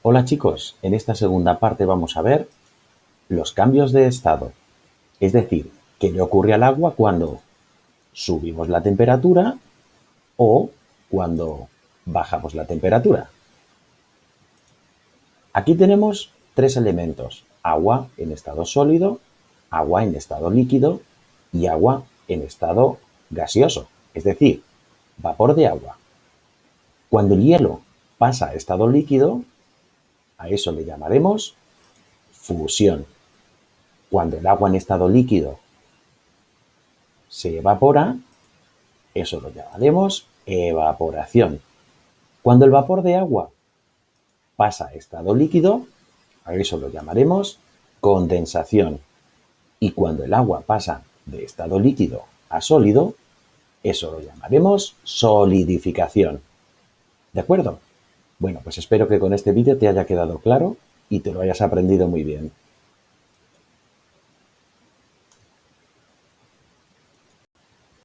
Hola chicos, en esta segunda parte vamos a ver los cambios de estado, es decir, qué le ocurre al agua cuando subimos la temperatura o cuando bajamos la temperatura. Aquí tenemos tres elementos, agua en estado sólido, agua en estado líquido y agua en estado gaseoso, es decir, vapor de agua. Cuando el hielo pasa a estado líquido, a eso le llamaremos fusión. Cuando el agua en estado líquido se evapora, eso lo llamaremos evaporación. Cuando el vapor de agua pasa a estado líquido, a eso lo llamaremos condensación. Y cuando el agua pasa de estado líquido a sólido, eso lo llamaremos solidificación. ¿De acuerdo? Bueno, pues espero que con este vídeo te haya quedado claro y te lo hayas aprendido muy bien.